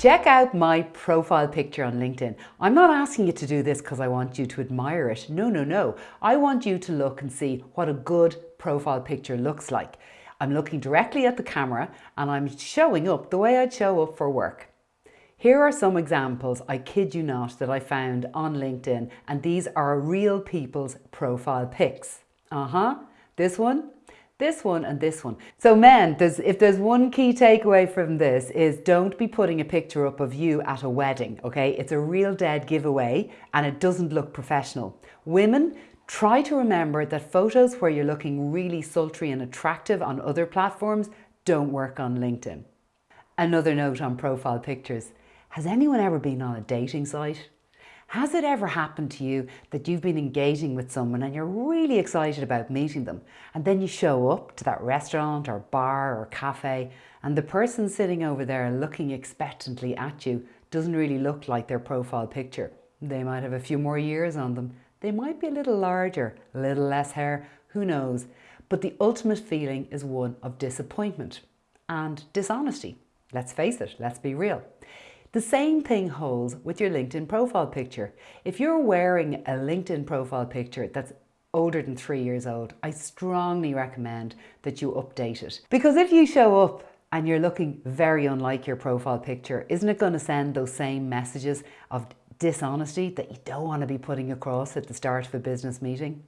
Check out my profile picture on LinkedIn. I'm not asking you to do this because I want you to admire it. No, no, no. I want you to look and see what a good profile picture looks like. I'm looking directly at the camera and I'm showing up the way I'd show up for work. Here are some examples, I kid you not, that I found on LinkedIn and these are real people's profile pics. Uh-huh, this one, this one and this one. So men, there's, if there's one key takeaway from this is don't be putting a picture up of you at a wedding, okay? It's a real dead giveaway and it doesn't look professional. Women, try to remember that photos where you're looking really sultry and attractive on other platforms don't work on LinkedIn. Another note on profile pictures. Has anyone ever been on a dating site? Has it ever happened to you that you've been engaging with someone and you're really excited about meeting them and then you show up to that restaurant or bar or cafe and the person sitting over there looking expectantly at you doesn't really look like their profile picture. They might have a few more years on them. They might be a little larger, a little less hair, who knows. But the ultimate feeling is one of disappointment and dishonesty. Let's face it, let's be real. The same thing holds with your LinkedIn profile picture. If you're wearing a LinkedIn profile picture that's older than three years old, I strongly recommend that you update it. Because if you show up and you're looking very unlike your profile picture, isn't it going to send those same messages of dishonesty that you don't want to be putting across at the start of a business meeting?